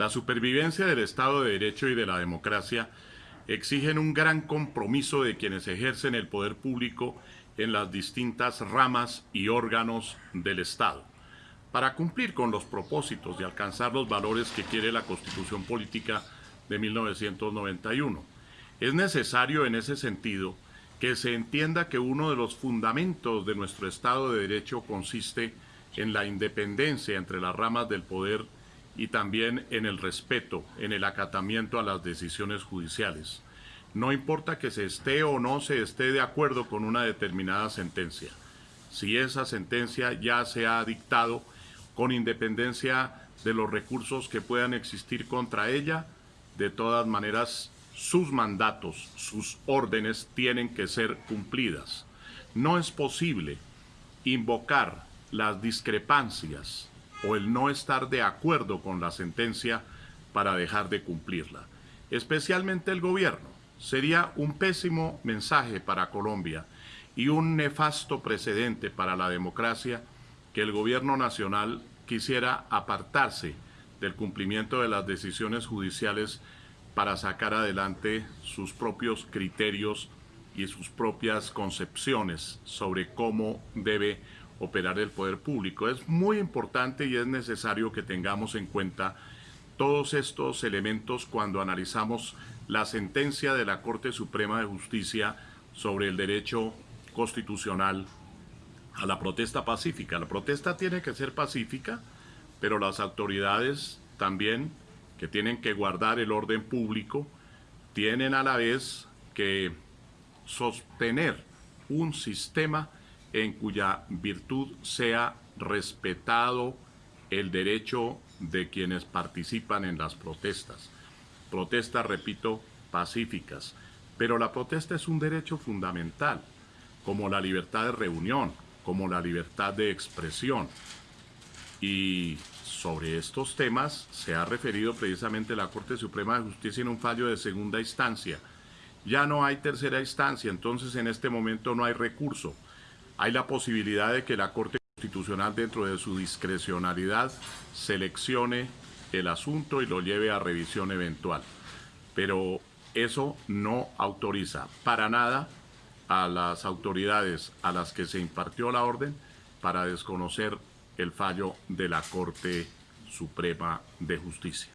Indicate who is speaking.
Speaker 1: La supervivencia del Estado de Derecho y de la democracia exigen un gran compromiso de quienes ejercen el poder público en las distintas ramas y órganos del Estado. Para cumplir con los propósitos de alcanzar los valores que quiere la Constitución Política de 1991, es necesario en ese sentido que se entienda que uno de los fundamentos de nuestro Estado de Derecho consiste en la independencia entre las ramas del poder y también en el respeto, en el acatamiento a las decisiones judiciales. No importa que se esté o no se esté de acuerdo con una determinada sentencia. Si esa sentencia ya se ha dictado con independencia de los recursos que puedan existir contra ella, de todas maneras sus mandatos, sus órdenes tienen que ser cumplidas. No es posible invocar las discrepancias o el no estar de acuerdo con la sentencia para dejar de cumplirla. Especialmente el gobierno. Sería un pésimo mensaje para Colombia y un nefasto precedente para la democracia que el gobierno nacional quisiera apartarse del cumplimiento de las decisiones judiciales para sacar adelante sus propios criterios y sus propias concepciones sobre cómo debe operar el poder público. Es muy importante y es necesario que tengamos en cuenta todos estos elementos cuando analizamos la sentencia de la Corte Suprema de Justicia sobre el derecho constitucional a la protesta pacífica. La protesta tiene que ser pacífica, pero las autoridades también que tienen que guardar el orden público tienen a la vez que sostener un sistema en cuya virtud sea respetado el derecho de quienes participan en las protestas. Protestas, repito, pacíficas. Pero la protesta es un derecho fundamental, como la libertad de reunión, como la libertad de expresión. Y sobre estos temas se ha referido precisamente la Corte Suprema de Justicia en un fallo de segunda instancia. Ya no hay tercera instancia, entonces en este momento no hay recurso hay la posibilidad de que la Corte Constitucional, dentro de su discrecionalidad, seleccione el asunto y lo lleve a revisión eventual. Pero eso no autoriza para nada a las autoridades a las que se impartió la orden para desconocer el fallo de la Corte Suprema de Justicia.